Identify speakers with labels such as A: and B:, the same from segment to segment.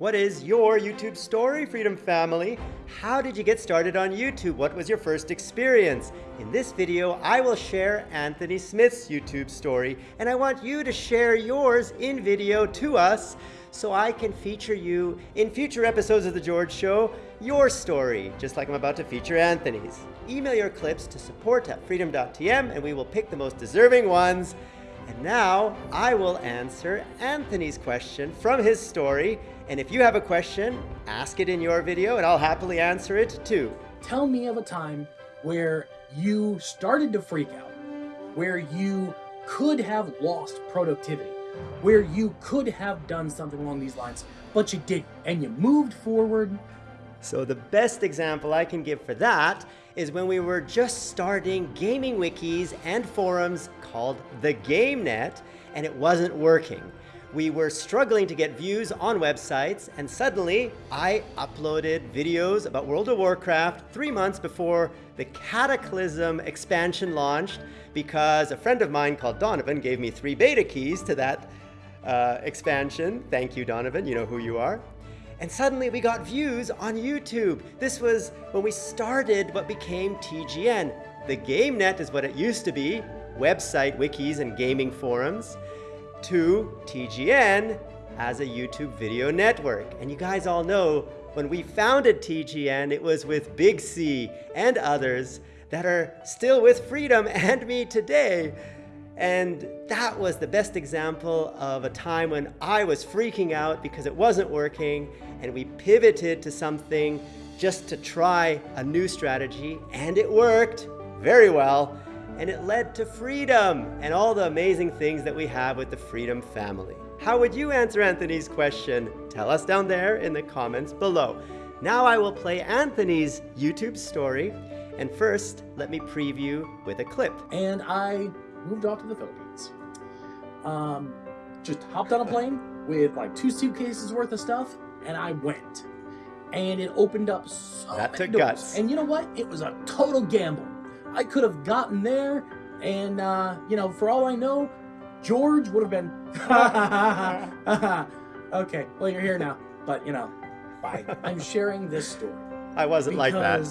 A: What is your YouTube story, Freedom Family? How did you get started on YouTube? What was your first experience? In this video, I will share Anthony Smith's YouTube story, and I want you to share yours in video to us so I can feature you in future episodes of The George Show, your story, just like I'm about to feature Anthony's. Email your clips to support at freedom.tm and we will pick the most deserving ones. And now I will answer Anthony's question from his story. And if you have a question, ask it in your video and I'll happily answer it too.
B: Tell me of a time where you started to freak out, where you could have lost productivity, where you could have done something along these lines, but you didn't, and you moved forward.
A: So the best example I can give for that is when we were just starting gaming wikis and forums called the GameNet, and it wasn't working. We were struggling to get views on websites, and suddenly I uploaded videos about World of Warcraft three months before the Cataclysm expansion launched because a friend of mine called Donovan gave me three beta keys to that uh, expansion. Thank you, Donovan. You know who you are. And suddenly we got views on YouTube. This was when we started what became TGN. The GameNet is what it used to be, website, wikis, and gaming forums, to TGN as a YouTube video network. And you guys all know when we founded TGN, it was with Big C and others that are still with Freedom and me today. And that was the best example of a time when I was freaking out because it wasn't working and we pivoted to something just to try a new strategy and it worked very well and it led to freedom and all the amazing things that we have with the Freedom family. How would you answer Anthony's question? Tell us down there in the comments below. Now I will play Anthony's YouTube story and first let me preview with a clip.
B: And I moved off to the Philippines. Um, just hopped on a plane with like two suitcases worth of stuff, and I went. And it opened up so
A: That
B: many
A: took
B: doors.
A: guts.
B: And you know what? It was a total gamble. I could have gotten there, and uh, you know, for all I know, George would have been. okay, well you're here now, but you know, bye. I'm sharing this story
A: I wasn't like that.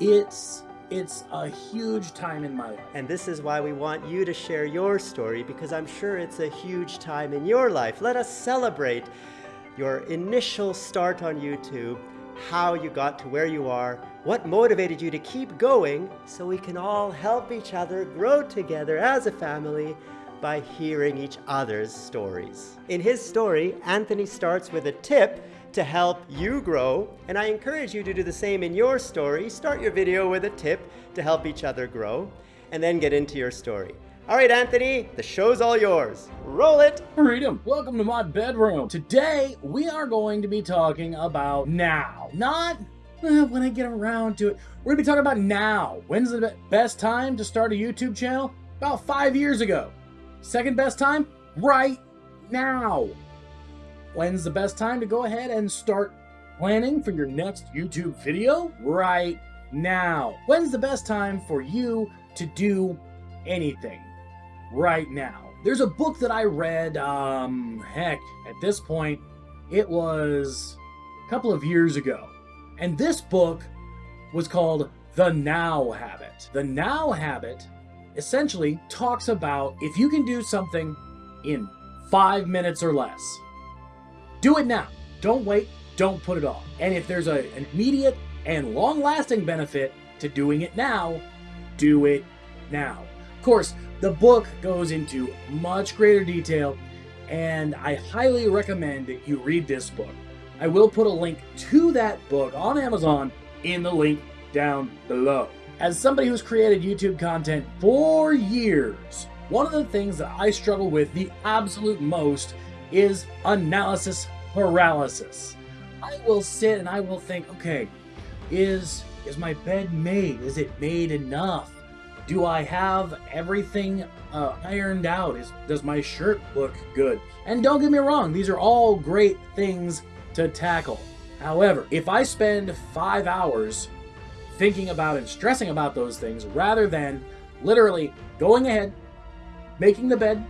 B: it's it's a huge time in my life.
A: And this is why we want you to share your story because I'm sure it's a huge time in your life. Let us celebrate your initial start on YouTube, how you got to where you are, what motivated you to keep going so we can all help each other grow together as a family by hearing each other's stories. In his story, Anthony starts with a tip to help you grow, and I encourage you to do the same in your story. Start your video with a tip to help each other grow, and then get into your story. All right, Anthony, the show's all yours. Roll it!
B: Freedom! Welcome to my bedroom. Today, we are going to be talking about now. Not when I get around to it. We're going to be talking about now. When's the best time to start a YouTube channel? About five years ago. Second best time? Right now. When's the best time to go ahead and start planning for your next YouTube video? Right now. When's the best time for you to do anything? Right now. There's a book that I read, um, heck, at this point, it was a couple of years ago. And this book was called The Now Habit. The Now Habit essentially talks about if you can do something in five minutes or less, do it now. Don't wait. Don't put it off. And if there's a, an immediate and long lasting benefit to doing it now, do it now. Of course, the book goes into much greater detail, and I highly recommend that you read this book. I will put a link to that book on Amazon in the link down below. As somebody who's created YouTube content for years, one of the things that I struggle with the absolute most is analysis paralysis. I will sit and I will think, okay, is is my bed made? Is it made enough? Do I have everything uh, ironed out? Is does my shirt look good? And don't get me wrong, these are all great things to tackle. However, if I spend five hours thinking about and stressing about those things rather than literally going ahead, making the bed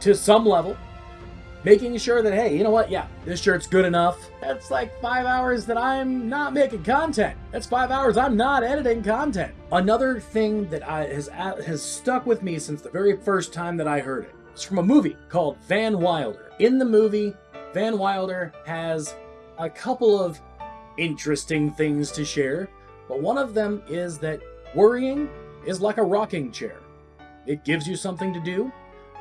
B: to some level, making sure that, hey, you know what? Yeah, this shirt's good enough. That's like five hours that I'm not making content. That's five hours I'm not editing content. Another thing that I, has, has stuck with me since the very first time that I heard it. It's from a movie called Van Wilder. In the movie, Van Wilder has a couple of interesting things to share, but one of them is that worrying is like a rocking chair. It gives you something to do,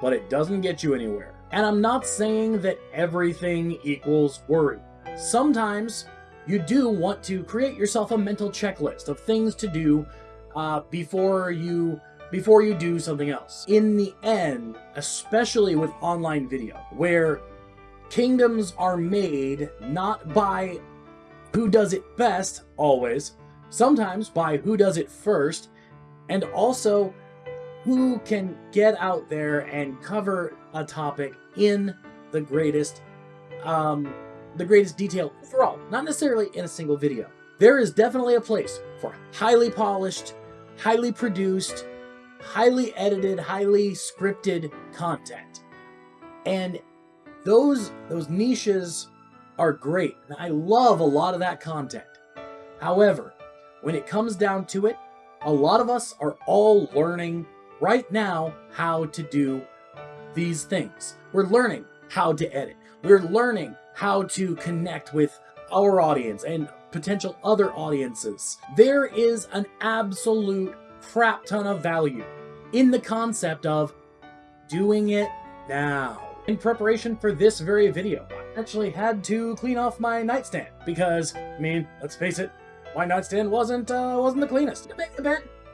B: but it doesn't get you anywhere. And I'm not saying that everything equals worry. Sometimes you do want to create yourself a mental checklist of things to do uh, before you before you do something else. In the end, especially with online video, where kingdoms are made not by who does it best, always, sometimes by who does it first, and also who can get out there and cover a topic in the greatest um, the greatest detail overall, not necessarily in a single video. There is definitely a place for highly polished, highly produced, highly edited, highly scripted content. And those those niches are great. And I love a lot of that content. However, when it comes down to it, a lot of us are all learning right now how to do these things. We're learning how to edit. We're learning how to connect with our audience and potential other audiences. There is an absolute crap ton of value in the concept of doing it now. In preparation for this very video, I actually had to clean off my nightstand because, I mean, let's face it, my nightstand wasn't uh, wasn't the cleanest.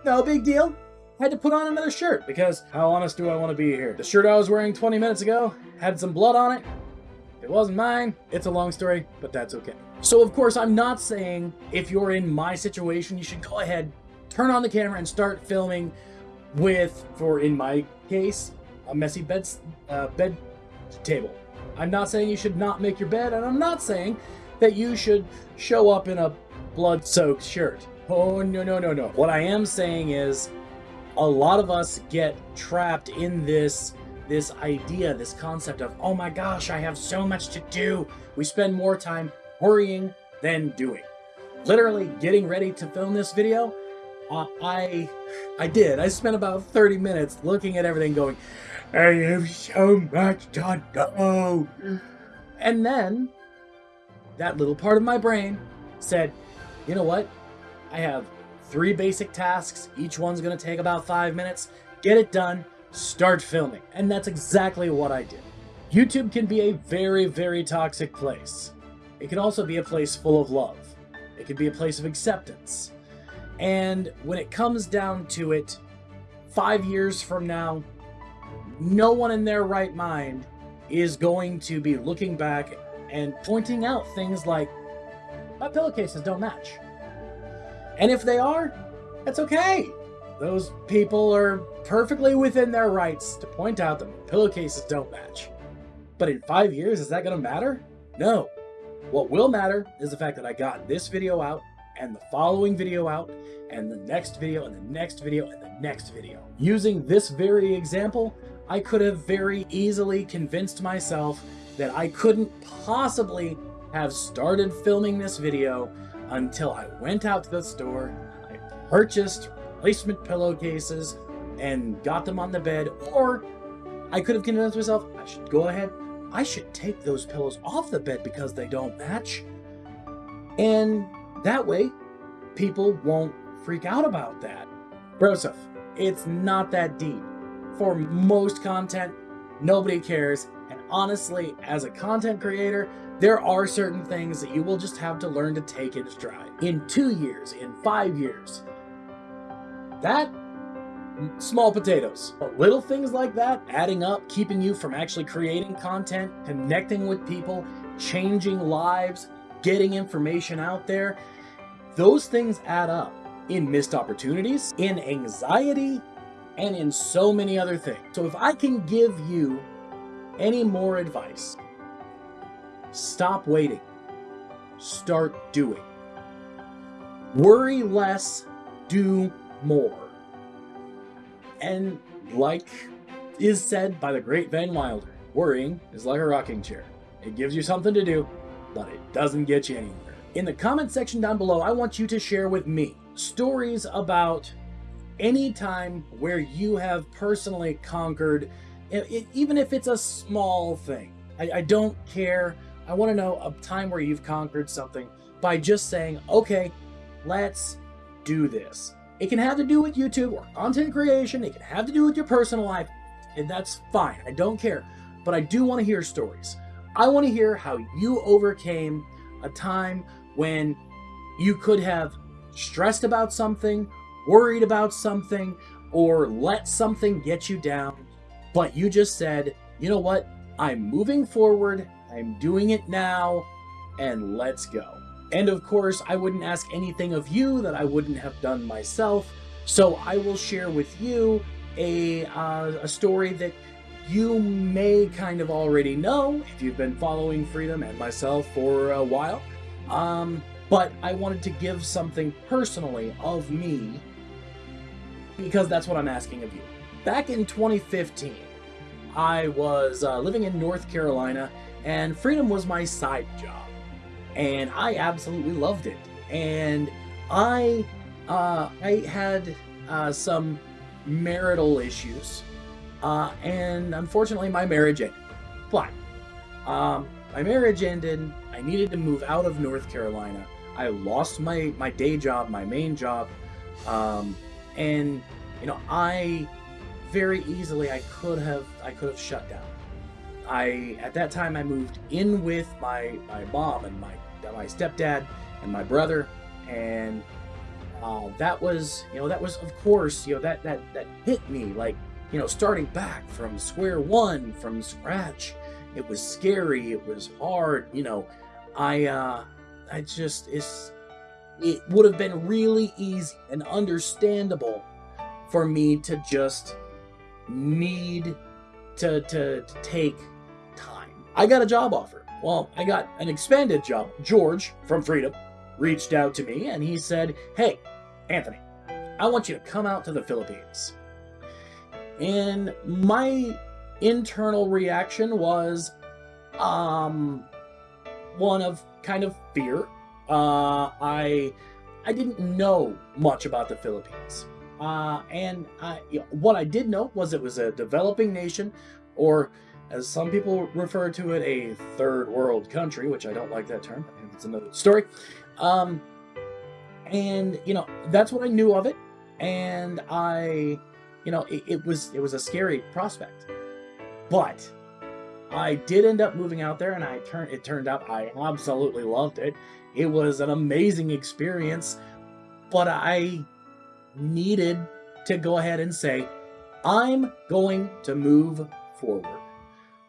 B: No big deal. I had to put on another shirt because how honest do I want to be here? The shirt I was wearing 20 minutes ago had some blood on it. It wasn't mine. It's a long story, but that's okay. So of course, I'm not saying if you're in my situation, you should go ahead, turn on the camera and start filming with, for in my case, a messy bed, uh, bed table. I'm not saying you should not make your bed, and I'm not saying that you should show up in a blood-soaked shirt. Oh, no, no, no, no. What I am saying is a lot of us get trapped in this this idea, this concept of, oh my gosh, I have so much to do. We spend more time worrying than doing. Literally getting ready to film this video, uh, I I did. I spent about 30 minutes looking at everything going, I have so much to do. And then that little part of my brain said, you know what? I have three basic tasks. Each one's going to take about five minutes. Get it done. Start filming. And that's exactly what I did. YouTube can be a very, very toxic place. It can also be a place full of love. It can be a place of acceptance. And when it comes down to it, five years from now, no one in their right mind is going to be looking back and pointing out things like, my pillowcases don't match. And if they are, that's okay. Those people are perfectly within their rights to point out that pillowcases don't match. But in five years, is that going to matter? No. What will matter is the fact that I got this video out, and the following video out, and the next video, and the next video, and the next video. Using this very example, I could have very easily convinced myself that I couldn't possibly have started filming this video until I went out to the store, I purchased replacement pillowcases, and got them on the bed, or I could have convinced myself I should go ahead, I should take those pillows off the bed because they don't match. And that way, people won't freak out about that. Broseph, it's not that deep. For most content, nobody cares. And honestly, as a content creator, there are certain things that you will just have to learn to take in stride. In two years, in five years. That, small potatoes. But little things like that, adding up, keeping you from actually creating content, connecting with people, changing lives, getting information out there, those things add up in missed opportunities, in anxiety, and in so many other things. So if I can give you any more advice, Stop waiting. Start doing. Worry less, do more. And like is said by the great Van Wilder, Worrying is like a rocking chair. It gives you something to do, but it doesn't get you anywhere. In the comment section down below, I want you to share with me stories about any time where you have personally conquered, it, it, even if it's a small thing. I, I don't care. I want to know a time where you've conquered something by just saying, okay, let's do this. It can have to do with YouTube or content creation. It can have to do with your personal life. And that's fine. I don't care. But I do want to hear stories. I want to hear how you overcame a time when you could have stressed about something, worried about something, or let something get you down. But you just said, you know what? I'm moving forward. I'm doing it now. And let's go. And of course, I wouldn't ask anything of you that I wouldn't have done myself. So I will share with you a, uh, a story that you may kind of already know if you've been following Freedom and myself for a while. Um, but I wanted to give something personally of me because that's what I'm asking of you. Back in 2015, I was uh, living in North Carolina and Freedom was my side job and I absolutely loved it. And I uh, I had uh, some marital issues, uh, and unfortunately, my marriage ended. But um, my marriage ended. I needed to move out of North Carolina. I lost my my day job, my main job, um, and you know I very easily I could have I could have shut down. I at that time I moved in with my my mom and my my stepdad and my brother, and uh, that was you know that was of course you know that that that hit me like you know starting back from square one from scratch. It was scary. It was hard. You know, I uh, I just it's it would have been really easy and understandable for me to just need to, to, to take time. I got a job offer. Well, I got an expanded job. George from Freedom reached out to me and he said, Hey, Anthony, I want you to come out to the Philippines. And my internal reaction was um one of kind of fear. Uh I I didn't know much about the Philippines. Uh, and I, what I did know was it was a developing nation, or as some people refer to it, a third world country, which I don't like that term. It's another story. Um, and you know that's what I knew of it, and I, you know, it, it was it was a scary prospect, but I did end up moving out there, and I turned it turned out I absolutely loved it. It was an amazing experience, but I needed to go ahead and say, I'm going to move forward.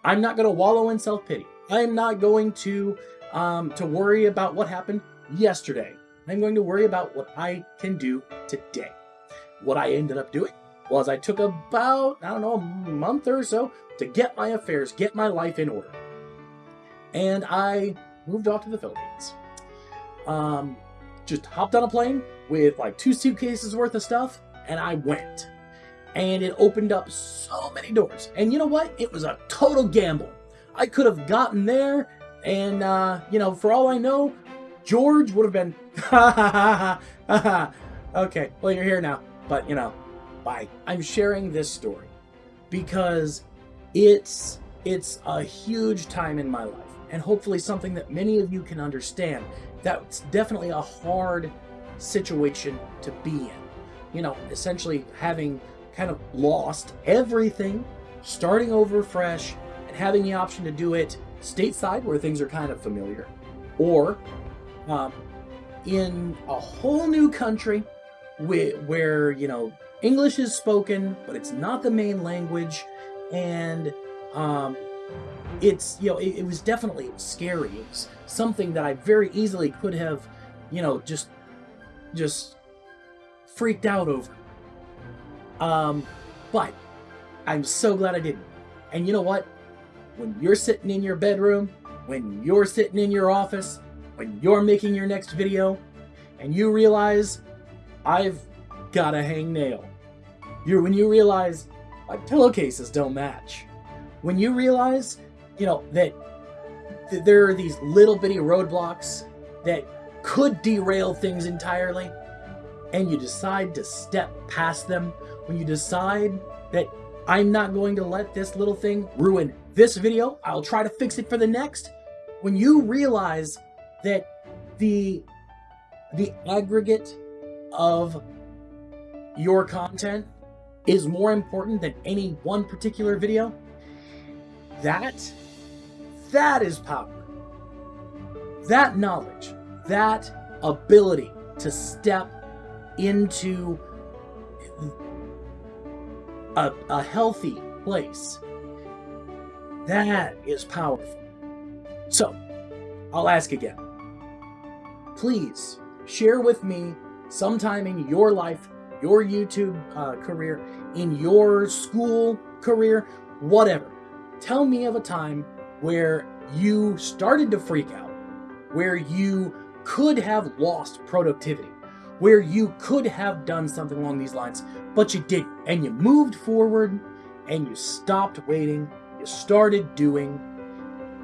B: I'm not going to wallow in self-pity. I'm not going to um, to worry about what happened yesterday. I'm going to worry about what I can do today. What I ended up doing was I took about, I don't know, a month or so to get my affairs, get my life in order. And I moved off to the Philippines. Um, just hopped on a plane with like two suitcases worth of stuff, and I went and it opened up so many doors. And you know what? It was a total gamble. I could have gotten there, and, uh, you know, for all I know, George would have been, ha ha ha ha. Okay, well, you're here now, but, you know, bye. I'm sharing this story because it's it's a huge time in my life and hopefully something that many of you can understand that's definitely a hard situation to be in. You know essentially having kind of lost everything, starting over fresh, and having the option to do it stateside where things are kind of familiar, or um, in a whole new country where, where, you know, English is spoken, but it's not the main language, and um, it's, you know, it, it was definitely scary. It was something that I very easily could have, you know, just, just freaked out over. Um, but I'm so glad I didn't. And you know what? When you're sitting in your bedroom, when you're sitting in your office, when you're making your next video, and you realize I've got a hang nail. You when you realize my pillowcases don't match. When you realize, you know, that th- there are these little bitty roadblocks that could derail things entirely, and you decide to step past them, when you decide that I'm not going to let this little thing ruin this video, I'll try to fix it for the next. When you realize that the the aggregate of your content is more important than any one particular video, that that is power. That knowledge, that ability to step into a, a healthy place, that is powerful. So, I'll ask again. Please share with me sometime in your life, your YouTube uh, career, in your school career, whatever. Tell me of a time where you started to freak out, where you could have lost productivity, where you could have done something along these lines, but you didn't. And you moved forward and you stopped waiting, you started doing,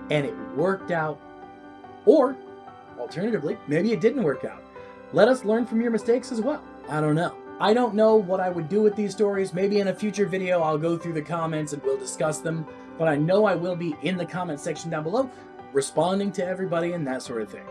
B: and it worked out. Or, alternatively, maybe it didn't work out. Let us learn from your mistakes as well. I don't know. I don't know what I would do with these stories. Maybe in a future video, I'll go through the comments and we'll discuss them. But I know I will be in the comment section down below, responding to everybody and that sort of thing.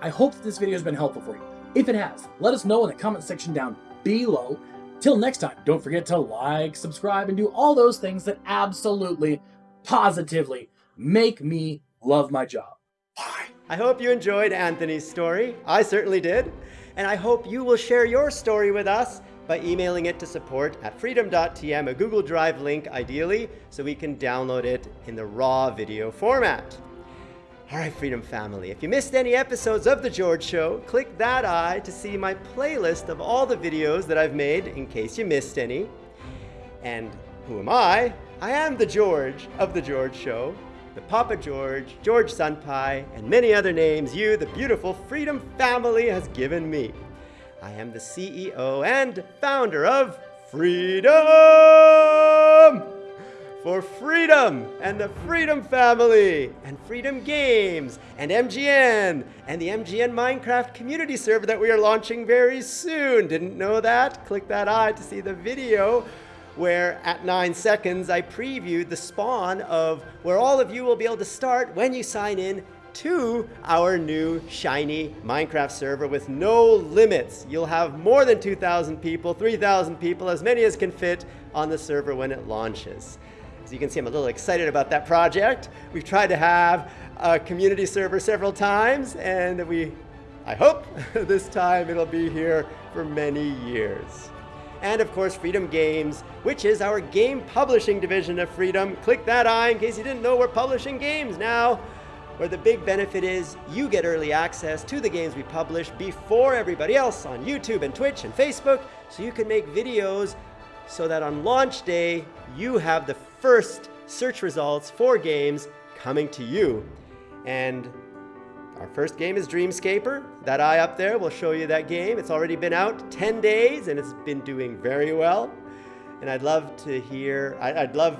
B: I hope that this video has been helpful for you. If it has, let us know in the comment section down below. Till next time, don't forget to like, subscribe, and do all those things that absolutely, positively make me love my job. Bye.
A: I hope you enjoyed Anthony's story. I certainly did. And I hope you will share your story with us by emailing it to support at freedom.tm, a Google Drive link ideally, so we can download it in the raw video format. All right, Freedom Family, if you missed any episodes of The George Show, click that eye to see my playlist of all the videos that I've made in case you missed any. And who am I? I am the George of The George Show, the Papa George, George Sunpie, and many other names you, the beautiful Freedom Family, has given me. I am the CEO and founder of Freedom! For Freedom and the Freedom Family, and Freedom Games, and MGN, and the MGN Minecraft community server that we are launching very soon. Didn't know that? Click that eye to see the video where at nine seconds I previewed the spawn of where all of you will be able to start when you sign in to our new shiny Minecraft server with no limits. You'll have more than 2,000 people, 3,000 people, as many as can fit on the server when it launches. As you can see, I'm a little excited about that project. We've tried to have a community server several times, and we, I hope this time it'll be here for many years. And of course, Freedom Games, which is our game publishing division of Freedom. Click that eye in case you didn't know we're publishing games now where the big benefit is you get early access to the games we publish before everybody else on YouTube and Twitch and Facebook, so you can make videos so that on launch day, you have the first search results for games coming to you. And our first game is Dreamscaper. That eye up there will show you that game. It's already been out 10 days and it's been doing very well. And I'd love to hear, I'd love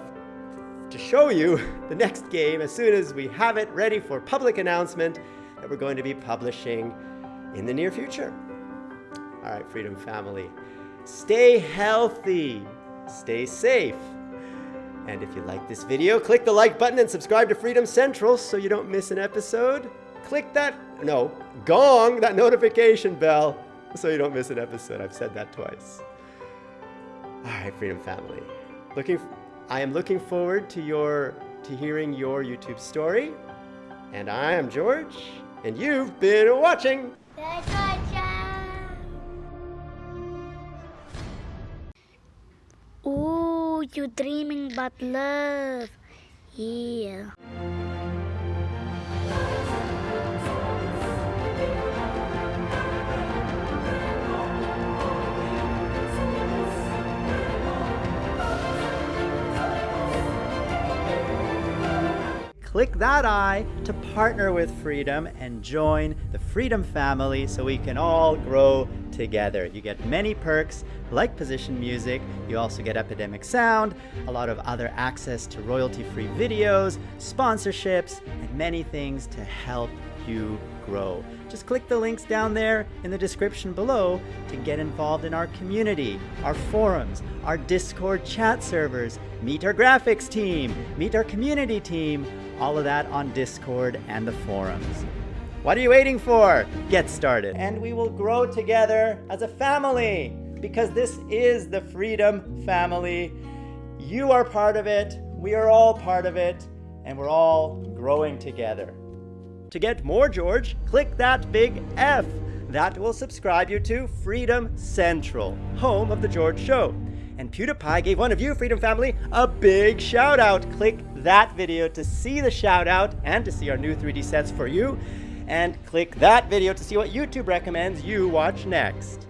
A: to show you the next game as soon as we have it ready for public announcement that we're going to be publishing in the near future. All right, Freedom Family, stay healthy, stay safe. And if you like this video, click the like button and subscribe to Freedom Central so you don't miss an episode. Click that, no, gong, that notification bell so you don't miss an episode. I've said that twice. All right, Freedom Family. Looking I am looking forward to your to hearing your YouTube story. And I am George, and you've been watching.
C: Ooh, you're dreaming about love. Yeah.
A: Click that eye to partner with Freedom and join the Freedom family so we can all grow together. You get many perks like position music, you also get Epidemic Sound, a lot of other access to royalty-free videos, sponsorships, and many things to help you grow. Just click the links down there in the description below to get involved in our community, our forums, our Discord chat servers, meet our graphics team, meet our community team, all of that on Discord and the forums. What are you waiting for? Get started. And we will grow together as a family because this is the Freedom Family. You are part of it, we are all part of it, and we're all growing together. To get more George, click that big F. That will subscribe you to Freedom Central, home of The George Show. And PewDiePie gave one of you, Freedom Family, a big shout out. Click that video to see the shout out and to see our new 3D sets for you. And click that video to see what YouTube recommends you watch next.